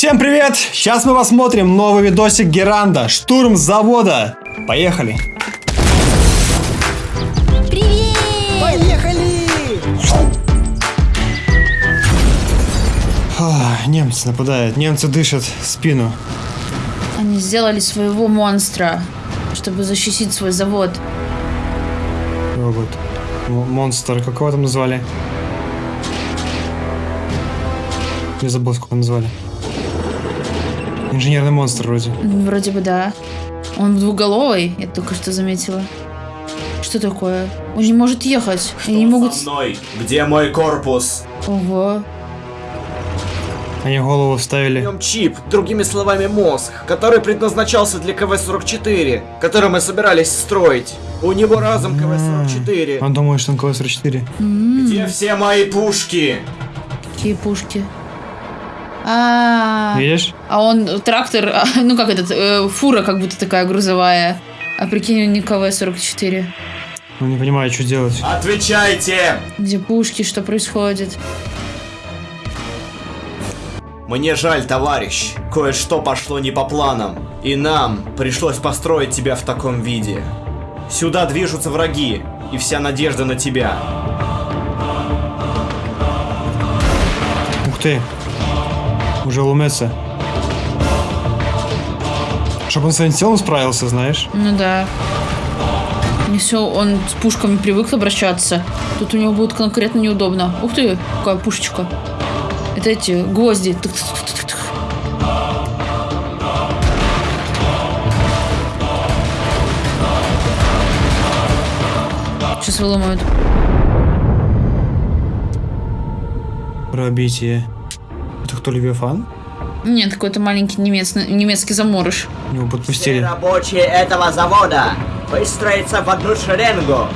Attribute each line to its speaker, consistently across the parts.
Speaker 1: Всем привет! Сейчас мы посмотрим новый видосик Геранда. Штурм завода. Поехали.
Speaker 2: Привет!
Speaker 3: Поехали!
Speaker 1: А, немцы нападают. Немцы дышат в спину.
Speaker 2: Они сделали своего монстра, чтобы защитить свой завод.
Speaker 1: Робот. М- монстр. Как его там назвали? Я забыл, сколько назвали. Инженерный монстр вроде.
Speaker 2: Вроде бы да. Он двуголовый, я только что заметила. Что такое? Он не может ехать. Они не могут...
Speaker 4: со мной? Где мой корпус?
Speaker 2: Ого.
Speaker 1: Они голову
Speaker 3: В
Speaker 1: вставили.
Speaker 3: нем чип, другими словами мозг, который предназначался для КВ-44, который мы собирались строить. У него разум КВ-44.
Speaker 1: Он думает, что он КВ-44.
Speaker 4: Где все мои пушки?
Speaker 2: Какие пушки. А,
Speaker 1: Видишь?
Speaker 2: а он трактор, а, ну как этот, э, фура как будто такая грузовая. А прикинь, у них КВ-44.
Speaker 1: Он не понимает, что делать.
Speaker 4: Отвечайте!
Speaker 2: Где пушки, что происходит?
Speaker 4: Мне жаль, товарищ. Кое-что пошло не по планам. И нам пришлось построить тебя в таком виде. Сюда движутся враги, и вся надежда на тебя.
Speaker 1: Ух ты. Уже ломается. Чтобы он своим телом справился, знаешь?
Speaker 2: Ну да. Не все, он с пушками привык обращаться. Тут у него будет конкретно неудобно. Ух ты, какая пушечка. Это эти гвозди. Сейчас выломают.
Speaker 1: Пробитие. Кто, Левиафан?
Speaker 2: Нет, какой-то маленький немец, немецкий заморыш.
Speaker 1: Его
Speaker 5: Все
Speaker 1: подпустили.
Speaker 5: рабочие этого завода выстроиться в одну шеренгу.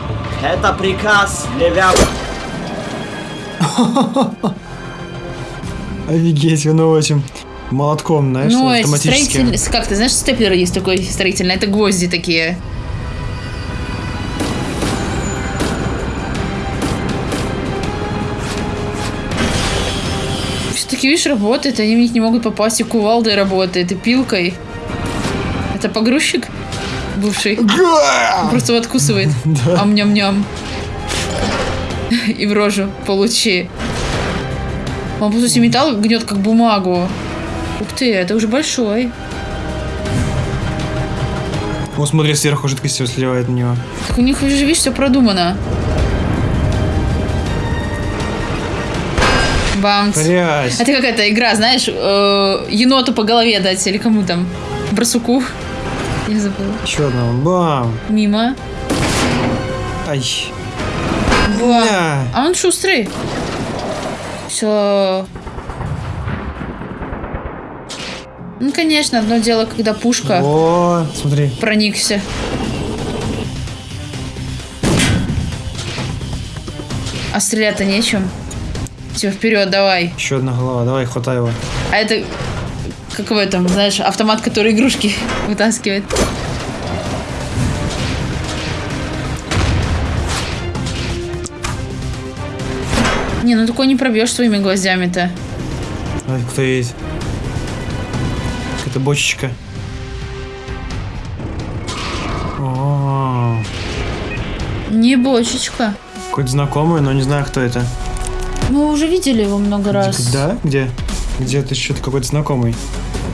Speaker 5: Это приказ Левиаф...
Speaker 1: Офигеть, он этим молотком, знаешь,
Speaker 2: ну, эти
Speaker 1: автоматическим.
Speaker 2: строительные... Как ты знаешь, степлер есть такой строительный. Это гвозди такие. Все-таки, видишь, работает, они в них не могут попасть, и кувалдой работает, и пилкой. Это погрузчик бывший? Он просто его откусывает. Ам-ням-ням. И в рожу получи. Он, по сути, металл гнет как бумагу. Ух ты, это уже большой.
Speaker 1: Он смотри, сверху жидкость сливает на него.
Speaker 2: Так у них уже, видишь, все продумано. Бамс.
Speaker 1: Грязь.
Speaker 2: Это какая-то игра, знаешь, э, еноту по голове дать или кому там? Барсуку. Я забыла.
Speaker 1: Еще одного. Бам.
Speaker 2: Мимо.
Speaker 1: Ай.
Speaker 2: Во.
Speaker 1: Да.
Speaker 2: А он шустрый. Все. Ну, конечно, одно дело, когда пушка
Speaker 1: О, смотри.
Speaker 2: проникся. А стрелять-то нечем. Все, вперед, давай.
Speaker 1: Еще одна голова. Давай, хватай его.
Speaker 2: А это как в этом, знаешь, автомат, который игрушки вытаскивает. Не, ну такой не пробьешь своими гвоздями-то.
Speaker 1: А кто есть? Какая-то бочечка. О,
Speaker 2: Не бочечка.
Speaker 1: какой-то знакомый, но не знаю, кто это.
Speaker 2: Мы уже видели его много раз.
Speaker 1: Да? Где? Где это что-то какой-то знакомый?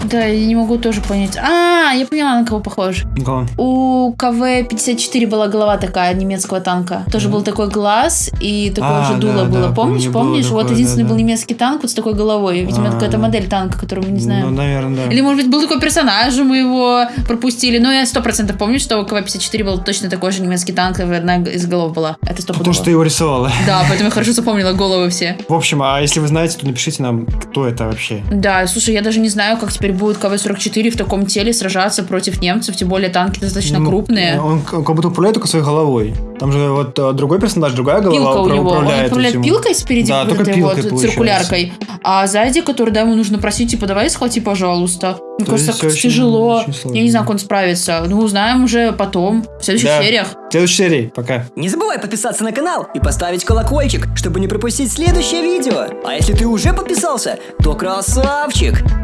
Speaker 2: Да, я не могу тоже понять. А, я поняла, на кого похож.
Speaker 1: Кого?
Speaker 2: У КВ-54 была голова такая, немецкого танка. Тоже был такой глаз, и такое
Speaker 1: А,
Speaker 2: же дуло
Speaker 1: да,
Speaker 2: было.
Speaker 1: да,
Speaker 2: Помнишь?
Speaker 1: помню,
Speaker 2: Помнишь? вот
Speaker 1: такое,
Speaker 2: единственный
Speaker 1: да,
Speaker 2: был
Speaker 1: да.
Speaker 2: немецкий танк вот с такой головой. Видимо,
Speaker 1: А,
Speaker 2: какая-то
Speaker 1: да.
Speaker 2: модель танка, которую мы не знаем.
Speaker 1: Ну, наверное, да.
Speaker 2: Или, может быть, был такой персонаж, мы его пропустили. Но я сто процентов помню, что у КВ-54 был точно такой же немецкий танк, одна из голов была. Это сто
Speaker 1: Потому что ты его рисовала.
Speaker 2: Да, поэтому я хорошо запомнила головы все.
Speaker 1: В общем, а если вы знаете, то напишите нам, кто это вообще.
Speaker 2: Да, слушай, я даже не знаю, как теперь будет КВ-44 в таком теле сражаться против немцев, тем более танки достаточно
Speaker 1: Ну,
Speaker 2: крупные.
Speaker 1: Он, как будто управляет только своей головой. Там же вот э, другой персонаж, другая голова
Speaker 2: Пилка у него. Он
Speaker 1: управляет
Speaker 2: управляет
Speaker 1: этим.
Speaker 2: пилкой спереди,
Speaker 1: Да,
Speaker 2: вот
Speaker 1: только
Speaker 2: этой
Speaker 1: пилкой,
Speaker 2: вот
Speaker 1: получается.
Speaker 2: циркуляркой. А сзади, который, да, ему нужно просить, типа, давай схвати, пожалуйста. Мне
Speaker 1: То
Speaker 2: кажется, как
Speaker 1: очень-
Speaker 2: тяжело.
Speaker 1: очень сложно.
Speaker 2: Я не знаю, как он справится. Ну, узнаем уже потом, в следующих
Speaker 1: Да.
Speaker 2: сериях.
Speaker 1: В следующей серии. Пока.
Speaker 6: Не забывай подписаться на канал и поставить колокольчик, чтобы не пропустить следующее видео. А если ты уже подписался, то красавчик!